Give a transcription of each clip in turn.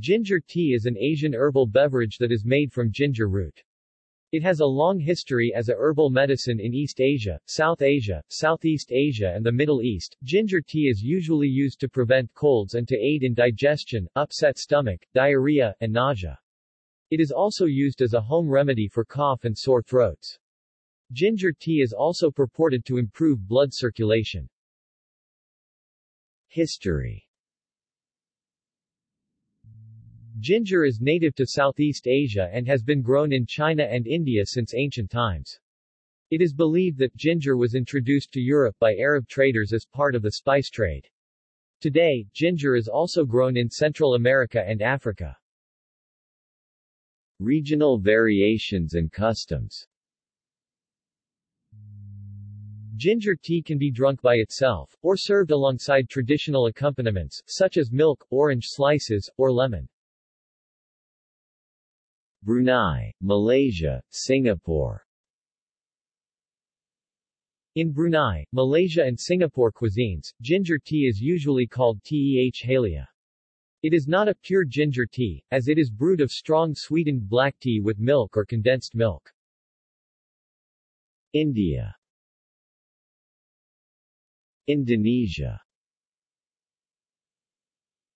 Ginger tea is an Asian herbal beverage that is made from ginger root. It has a long history as a herbal medicine in East Asia, South Asia, Southeast Asia and the Middle East. Ginger tea is usually used to prevent colds and to aid in digestion, upset stomach, diarrhea, and nausea. It is also used as a home remedy for cough and sore throats. Ginger tea is also purported to improve blood circulation. History Ginger is native to Southeast Asia and has been grown in China and India since ancient times. It is believed that ginger was introduced to Europe by Arab traders as part of the spice trade. Today, ginger is also grown in Central America and Africa. Regional variations and customs Ginger tea can be drunk by itself, or served alongside traditional accompaniments, such as milk, orange slices, or lemon. Brunei, Malaysia, Singapore In Brunei, Malaysia and Singapore cuisines, ginger tea is usually called teh halia. It is not a pure ginger tea, as it is brewed of strong sweetened black tea with milk or condensed milk. India Indonesia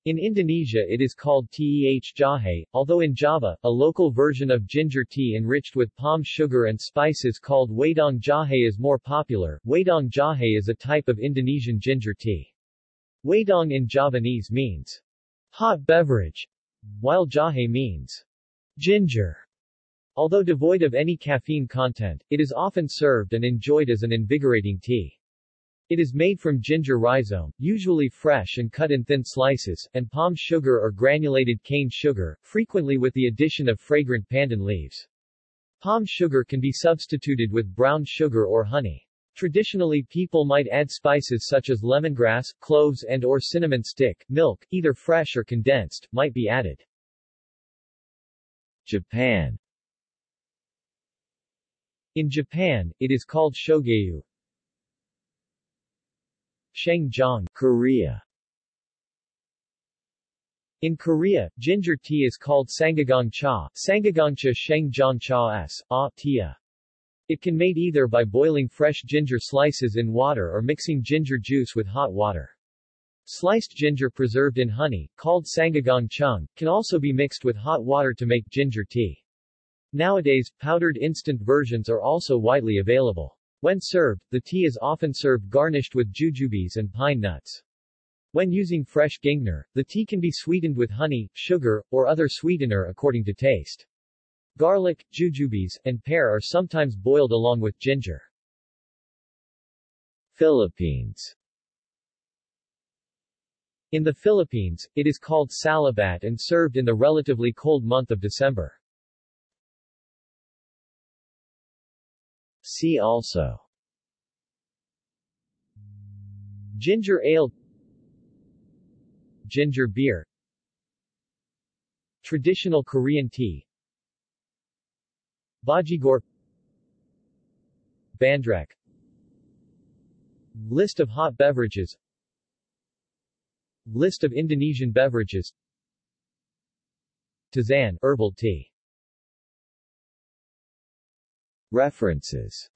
in Indonesia it is called teh jahe, although in Java, a local version of ginger tea enriched with palm sugar and spices called wedang jahe is more popular. Wedang jahe is a type of Indonesian ginger tea. Wedang in Javanese means hot beverage, while jahe means ginger. Although devoid of any caffeine content, it is often served and enjoyed as an invigorating tea. It is made from ginger rhizome, usually fresh and cut in thin slices, and palm sugar or granulated cane sugar, frequently with the addition of fragrant pandan leaves. Palm sugar can be substituted with brown sugar or honey. Traditionally people might add spices such as lemongrass, cloves and or cinnamon stick, milk, either fresh or condensed, might be added. Japan In Japan, it is called shogayu, Shengjiang, Korea in Korea, ginger tea is called sangagang cha, sangagangcha shengjiang cha s, a, tia. It can be made either by boiling fresh ginger slices in water or mixing ginger juice with hot water. Sliced ginger preserved in honey, called sangagang chung, can also be mixed with hot water to make ginger tea. Nowadays, powdered instant versions are also widely available. When served, the tea is often served garnished with jujubes and pine nuts. When using fresh ginger, the tea can be sweetened with honey, sugar, or other sweetener according to taste. Garlic, jujubes, and pear are sometimes boiled along with ginger. Philippines In the Philippines, it is called salabat and served in the relatively cold month of December. See also. Ginger ale. Ginger beer. Traditional Korean tea. Bajigur Bandrek. List of hot beverages. List of Indonesian beverages. Tazan herbal tea References